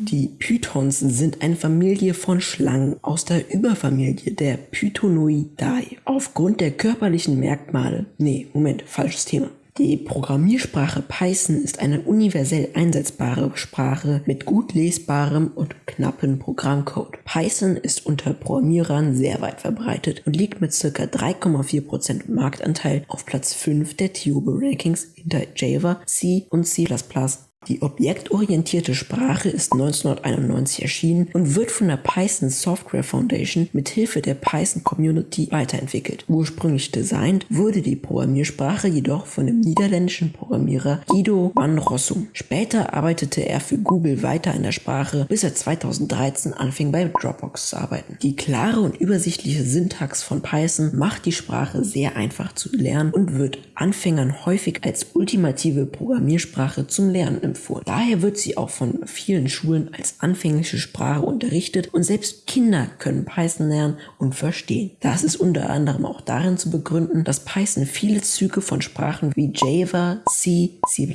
Die Pythons sind eine Familie von Schlangen aus der Überfamilie der Pythonoidae. Aufgrund der körperlichen Merkmale, nee, Moment, falsches Thema. Die Programmiersprache Python ist eine universell einsetzbare Sprache mit gut lesbarem und knappen Programmcode. Python ist unter Programmierern sehr weit verbreitet und liegt mit ca. 3,4% Marktanteil auf Platz 5 der TUBE Rankings hinter Java, C und C++, die objektorientierte Sprache ist 1991 erschienen und wird von der Python Software Foundation mit Hilfe der Python Community weiterentwickelt. Ursprünglich designt wurde die Programmiersprache jedoch von dem niederländischen Programmierer Guido van Rossum. Später arbeitete er für Google weiter an der Sprache, bis er 2013 anfing bei Dropbox zu arbeiten. Die klare und übersichtliche Syntax von Python macht die Sprache sehr einfach zu lernen und wird Anfängern häufig als ultimative Programmiersprache zum Lernen empfohlen. Daher wird sie auch von vielen Schulen als anfängliche Sprache unterrichtet und selbst Kinder können Python lernen und verstehen. Das ist unter anderem auch darin zu begründen, dass Python viele Züge von Sprachen wie Java, C, C++,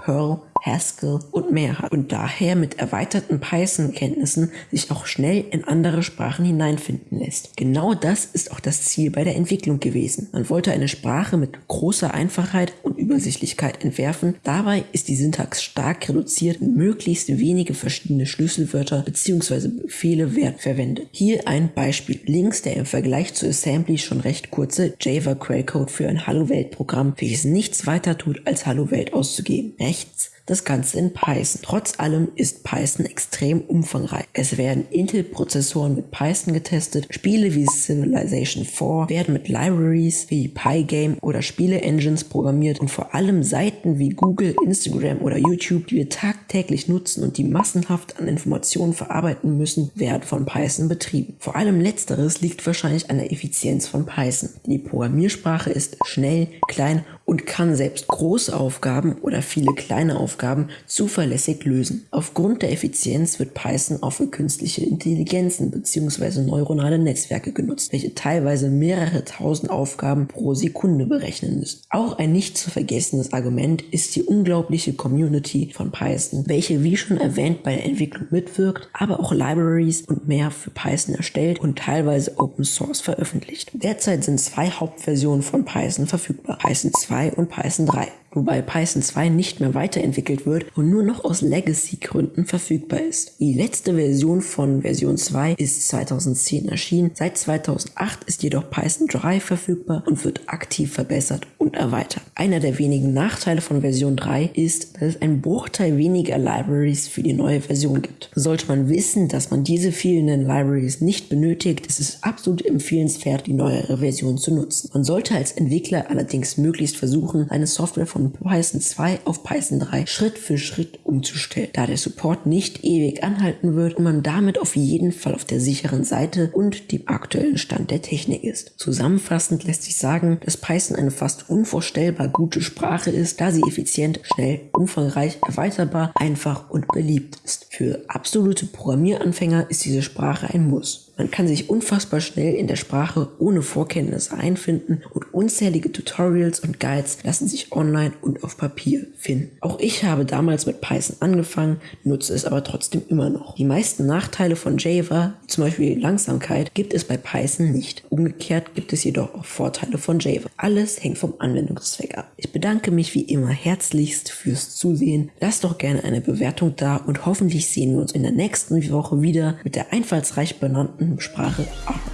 Perl, Haskell und mehr hat und daher mit erweiterten Python-Kenntnissen sich auch schnell in andere Sprachen hineinfinden lässt. Genau das ist auch das Ziel bei der Entwicklung gewesen. Man wollte eine Sprache mit großer Einfachheit und Übersichtlichkeit entwerfen. Dabei ist die Syntax stark reduziert möglichst wenige verschiedene Schlüsselwörter bzw. Befehle werden verwendet. Hier ein Beispiel. Links der im Vergleich zu Assembly schon recht kurze Java Quellcode für ein Hallo Welt Programm, welches nichts weiter tut als Hallo Welt auszugeben. Rechts das Ganze in Python. Trotz allem ist Python extrem umfangreich. Es werden Intel-Prozessoren mit Python getestet, Spiele wie Civilization 4 werden mit Libraries wie Pygame oder Spiele-Engines programmiert und vor allem Seiten wie Google, Instagram oder YouTube, die wir tagtäglich nutzen und die massenhaft an Informationen verarbeiten müssen, werden von Python betrieben. Vor allem letzteres liegt wahrscheinlich an der Effizienz von Python. Die Programmiersprache ist schnell, klein und kann selbst große Aufgaben oder viele kleine Aufgaben zuverlässig lösen. Aufgrund der Effizienz wird Python auch für künstliche Intelligenzen bzw. neuronale Netzwerke genutzt, welche teilweise mehrere tausend Aufgaben pro Sekunde berechnen müssen. Auch ein nicht zu vergessenes Argument ist die unglaubliche Community von Python, welche wie schon erwähnt bei der Entwicklung mitwirkt, aber auch Libraries und mehr für Python erstellt und teilweise Open Source veröffentlicht. Derzeit sind zwei Hauptversionen von Python verfügbar, Python 2 2 und Python 3 wobei Python 2 nicht mehr weiterentwickelt wird und nur noch aus Legacy-Gründen verfügbar ist. Die letzte Version von Version 2 ist 2010 erschienen, seit 2008 ist jedoch Python 3 verfügbar und wird aktiv verbessert und erweitert. Einer der wenigen Nachteile von Version 3 ist, dass es einen Bruchteil weniger Libraries für die neue Version gibt. Sollte man wissen, dass man diese fehlenden Libraries nicht benötigt, ist es absolut empfehlenswert, die neuere Version zu nutzen. Man sollte als Entwickler allerdings möglichst versuchen, eine Software von Python 2 auf Python 3 Schritt für Schritt umzustellen, da der Support nicht ewig anhalten wird und man damit auf jeden Fall auf der sicheren Seite und dem aktuellen Stand der Technik ist. Zusammenfassend lässt sich sagen, dass Python eine fast unvorstellbar gute Sprache ist, da sie effizient, schnell, umfangreich, erweiterbar, einfach und beliebt ist. Für absolute Programmieranfänger ist diese Sprache ein Muss. Man kann sich unfassbar schnell in der Sprache ohne Vorkenntnisse einfinden und unzählige Tutorials und Guides lassen sich online und auf Papier finden. Auch ich habe damals mit Python angefangen, nutze es aber trotzdem immer noch. Die meisten Nachteile von Java, zum Beispiel Langsamkeit, gibt es bei Python nicht. Umgekehrt gibt es jedoch auch Vorteile von Java. Alles hängt vom Anwendungszweck ab. Ich bedanke mich wie immer herzlichst fürs Zusehen. Lasst doch gerne eine Bewertung da und hoffentlich sehen wir uns in der nächsten Woche wieder mit der einfallsreich benannten Sprache ab.